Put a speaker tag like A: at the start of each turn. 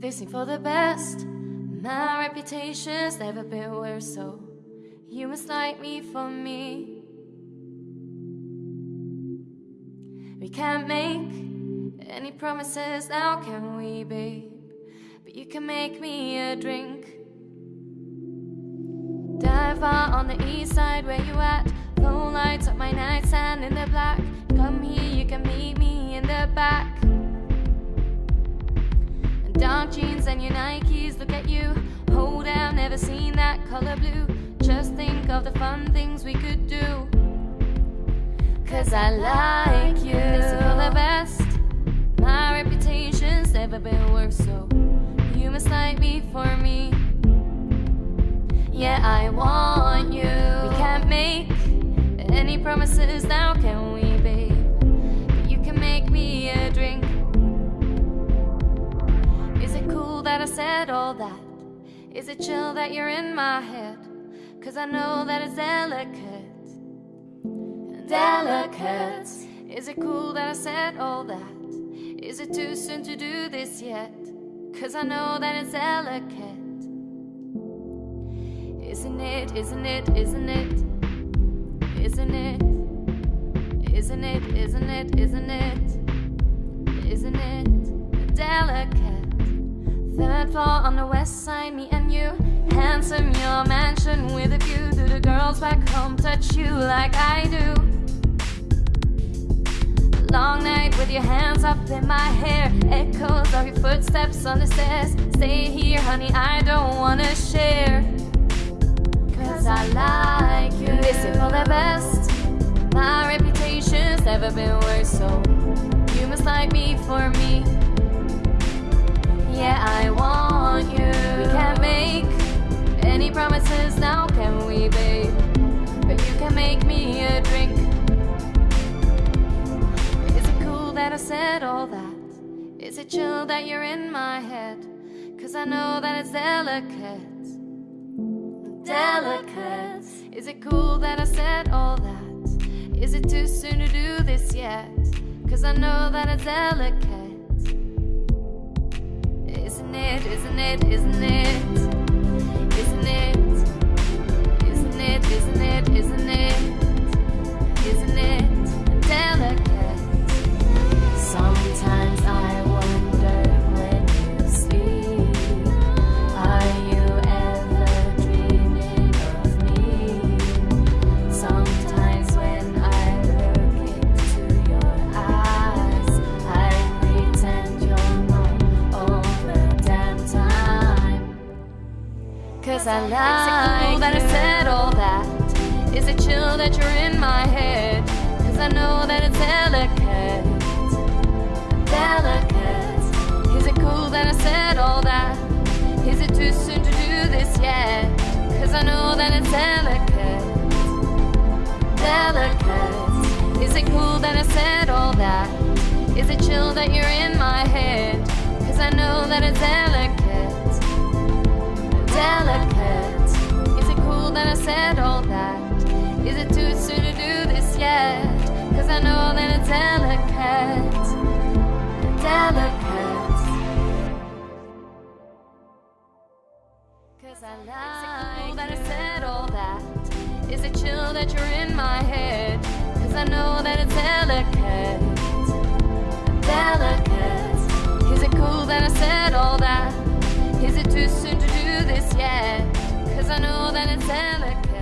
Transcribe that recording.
A: This ain't for the best. My reputation's never been worse, so you must like me for me. We can't make any promises now, can we, babe? But you can make me a drink. Dive on the east side, where you at? Phone lights up my nightstand in the black. Come here, you can meet me in the back. And your Nikes, look at you. Hold down, never seen that color blue. Just think of the fun things we could do. Cause I like you. This is for the best. My reputation's never been worse, so you must like me for me. Yeah, I want you. We can't make any promises now, can we, said all that? Is it chill that you're in my head? Cause I know that it's delicate. Delicate. Is it cool that I said all that? Is it too soon to do this yet? Cause I know that it's delicate. Isn't it, isn't it, isn't it? Isn't it? Isn't it, isn't it, isn't it? Isn't it delicate? Third floor on the west side, me and you. Handsome, your mansion with a view. Do the girls back home touch you like I do? Long night with your hands up in my hair. Echoes of your footsteps on the stairs. Stay here, honey, I don't wanna share. Cause I like you. This is for the best. My reputation's never been worse, so promises now, can we, babe? But you can make me a drink. Is it cool that I said all that? Is it chill that you're in my head? Cause I know that it's delicate. Delicate. Is it cool that I said all that? Is it too soon to do this yet? Cause I know that it's delicate. Isn't it, isn't it, isn't it? I like cool that I said all that. Is it chill that you're in my head? Cause I know that it's delicate. Delicate. Is it cool that I said all that? Is it too soon to do this yet? Cause I know that it's delicate. Delicate. Is it cool that I said all that? Is it chill that you're in my head? Cause I know said all that? Is it too soon to do this yet? Cause I know that it's delicate. Delicate. Cause I like that I said all that. Is it chill that you're in my head? Cause I know that it's delicate. Delicate. Is it cool that I said all that? Is it too soon to do this yet? Cause I know that it's delicate.